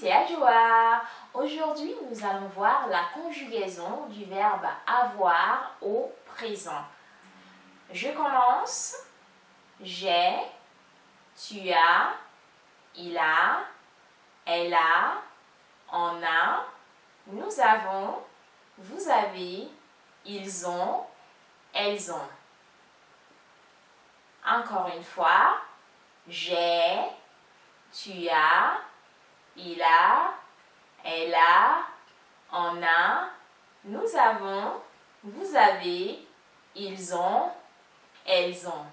c'est Joa. Aujourd'hui, nous allons voir la conjugaison du verbe avoir au présent. Je commence. J'ai, tu as, il a, elle a, on a, nous avons, vous avez, ils ont, elles ont. Encore une fois, j'ai, tu as, il a, elle a, on a, nous avons, vous avez, ils ont, elles ont.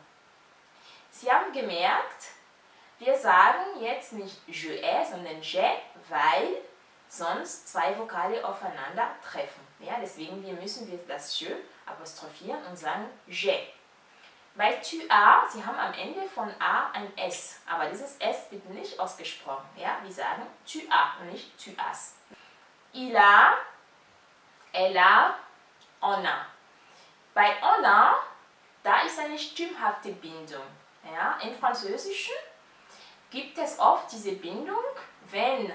Sie haben gemerkt, wir sagen jetzt nicht je ai, sondern je, weil sonst zwei Vokale aufeinander treffen. Deswegen wir müssen wir das je apostrophieren und sagen je. Bei tu as, Sie haben am Ende von a ein S, aber dieses S wird nicht ausgesprochen. Ja? Wir sagen tu as und nicht tu as. Il a, elle a, on a. Bei on a, da ist eine stimmhafte Bindung. Ja? Im Französischen gibt es oft diese Bindung, wenn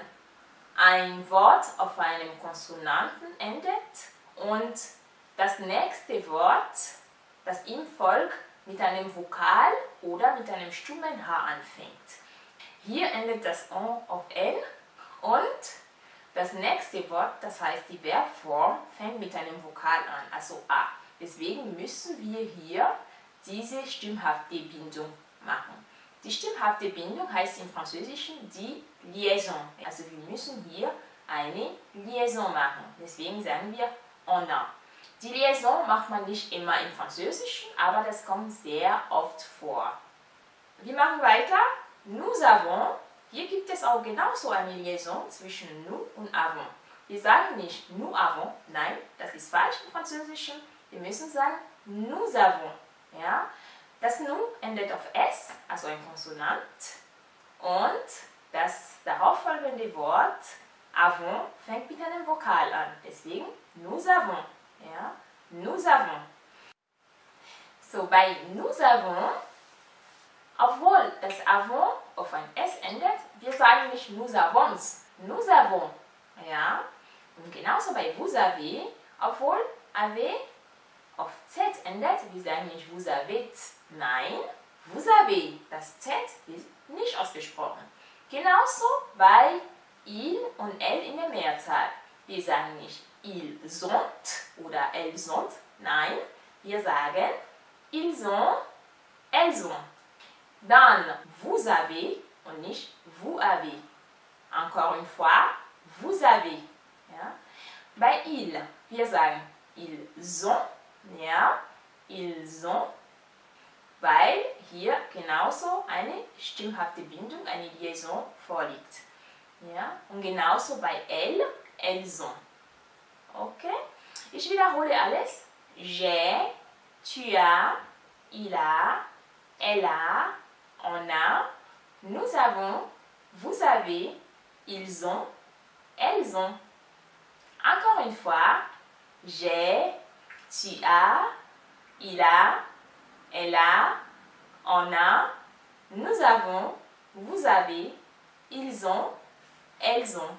ein Wort auf einem Konsonanten endet und das nächste Wort, das ihm folgt, mit einem Vokal oder mit einem stummen H anfängt. Hier endet das On auf N und das nächste Wort, das heißt die Verbform, fängt mit einem Vokal an, also A. Deswegen müssen wir hier diese stimmhafte Bindung machen. Die stimmhafte Bindung heißt im Französischen die Liaison. Also wir müssen hier eine Liaison machen. Deswegen sagen wir on a. Die Liaison macht man nicht immer im Französischen, aber das kommt sehr oft vor. Wir machen weiter. Nous avons. Hier gibt es auch genauso eine Liaison zwischen nous und avons. Wir sagen nicht nous avons, nein, das ist falsch im Französischen. Wir müssen sagen nous avons. Ja? Das nous endet auf S, also ein Konsonant. Und das darauffolgende Wort avons fängt mit einem Vokal an. Deswegen nous avons. Ja? Nous avons. So, bei nous avons, obwohl das avons auf ein S endet, wir sagen nicht nous avons, nous avons. Ja? Und genauso bei vous avez, obwohl avez auf Z endet, wir sagen nicht vous avez, nein, vous avez. Das Z wird nicht ausgesprochen. Genauso bei il und elle in der Mehrzahl. Wir sagen nicht ils ont oder elles ont. Nein, wir sagen ils ont, elles ont. Dann vous avez und nicht vous avez. Encore une fois, vous avez. Ja? Bei il, wir sagen ils ont, ja, ils ont, weil hier genauso eine stimmhafte Bindung, eine Liaison vorliegt. Ja? Und genauso bei elle, elles ont. Okay? Ich wiederhole alles. J'ai, tu as, il a, elle a, on a, nous avons, vous avez, ils ont, elles ont. Encore une fois, j'ai, tu as, il a, elle a, on a, nous avons, vous avez, ils ont, elles ont.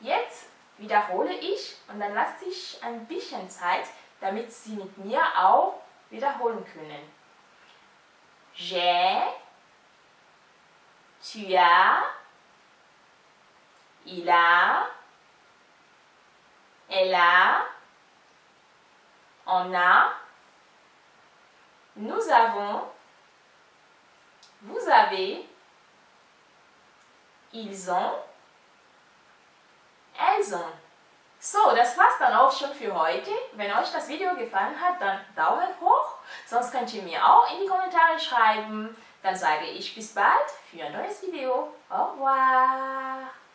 Jetzt wiederhole ich und dann lasse ich ein bisschen Zeit, damit Sie mit mir auch wiederholen können. J'ai, tu as, il a, elle a, on a, nous avons, vous avez, ils ont, Also, so, das war's dann auch schon für heute. Wenn euch das Video gefallen hat, dann Daumen hoch. Sonst könnt ihr mir auch in die Kommentare schreiben. Dann sage ich bis bald für ein neues Video. Au revoir!